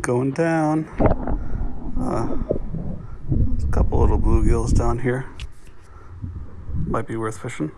going down. Uh, a couple little bluegills down here. Might be worth fishing.